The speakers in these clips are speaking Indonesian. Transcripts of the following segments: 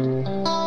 Música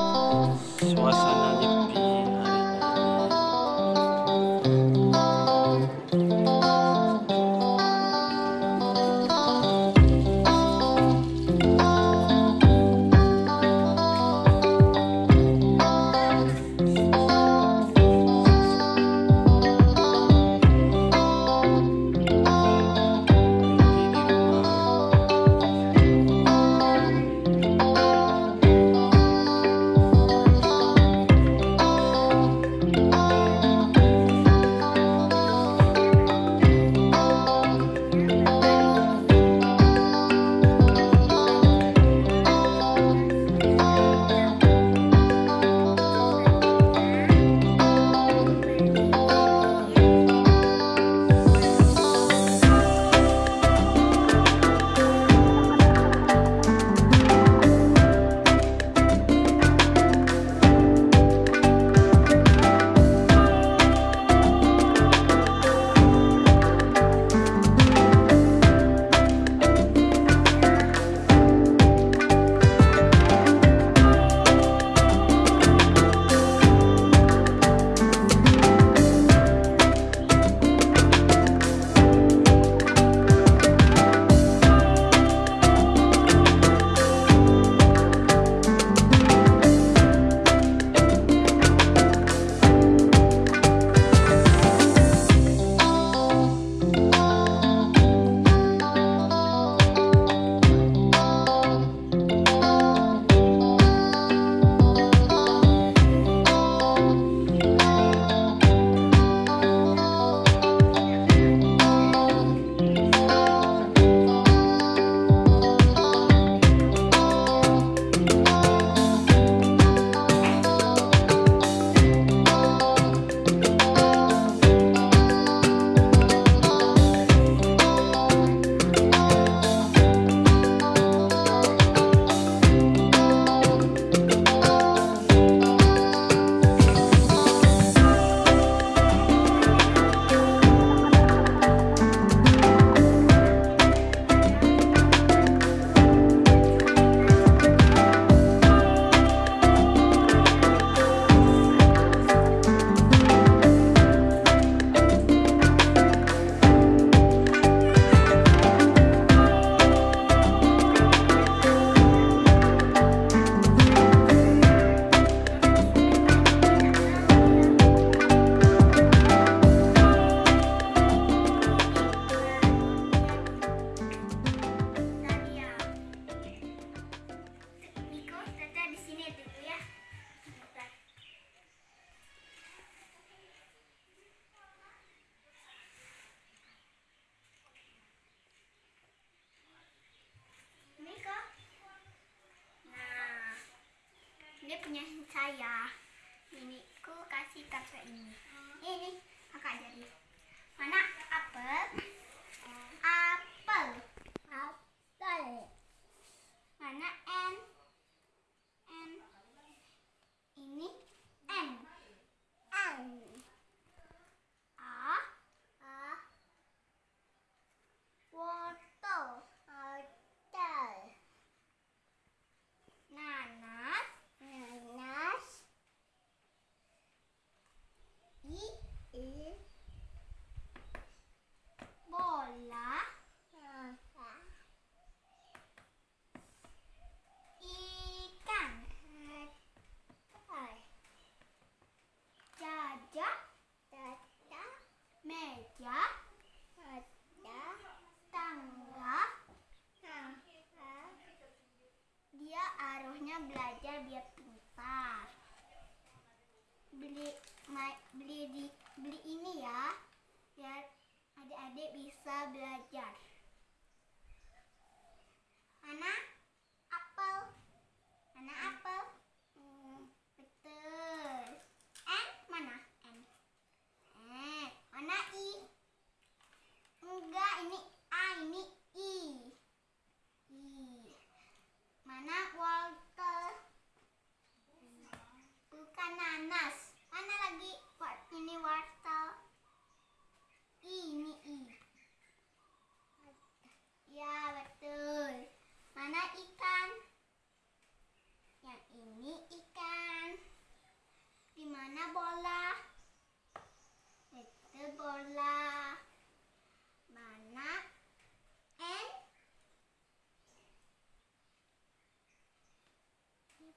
Ini kakak jadi.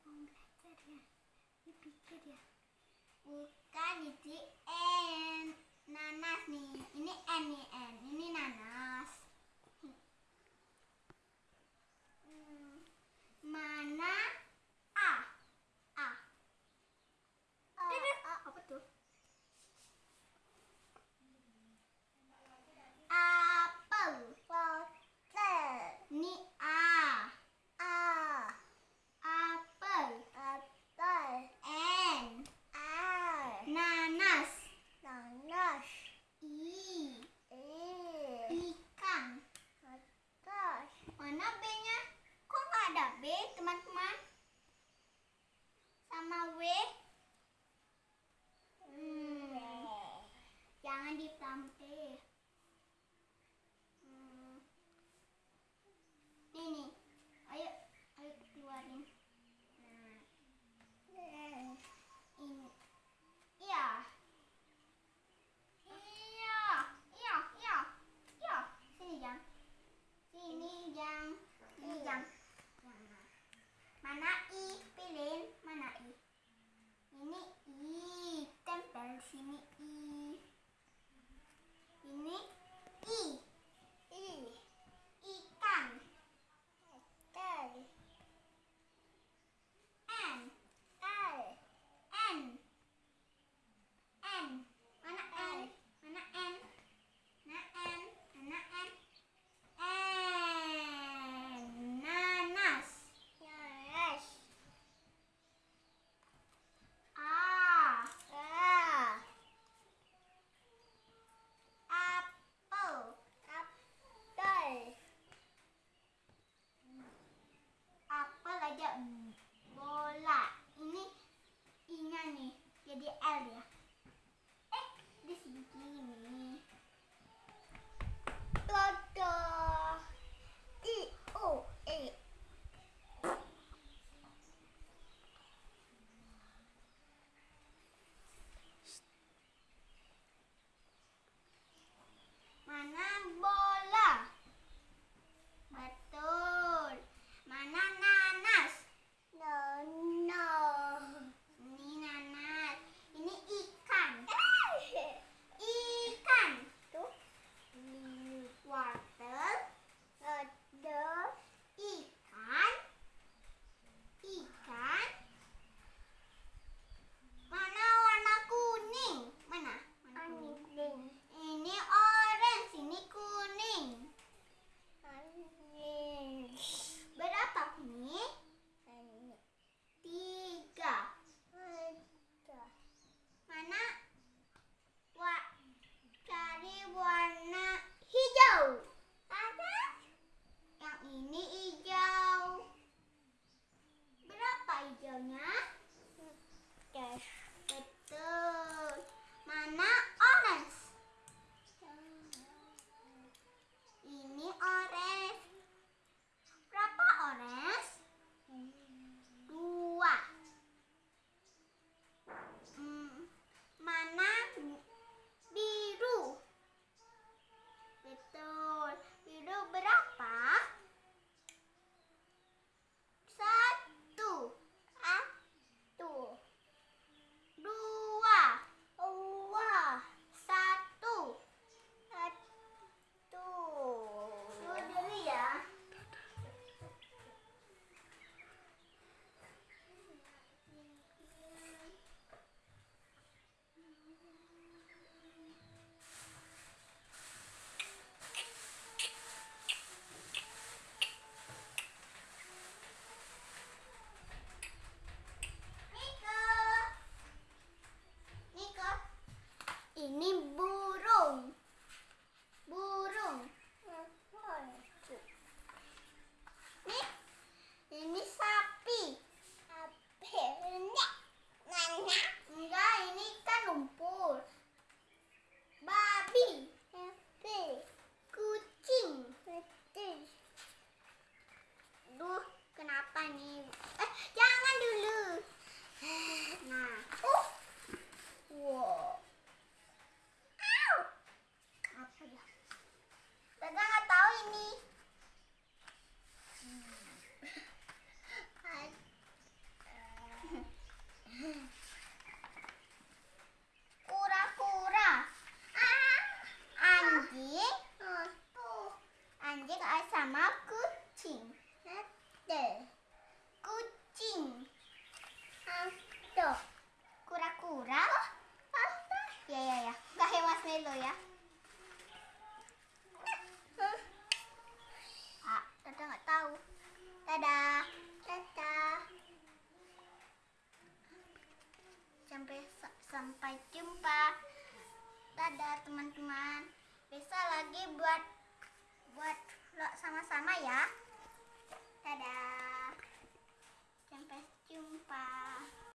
mau belajar ya pikir ya bukan ini N nanas nih ini N nih N ini nanas mana A A, A. A. A. apa tuh Italia. dadah. Dadah. Sampai sampai jumpa. Dadah teman-teman. Bisa lagi buat buat lo sama-sama ya. Dadah. Sampai jumpa.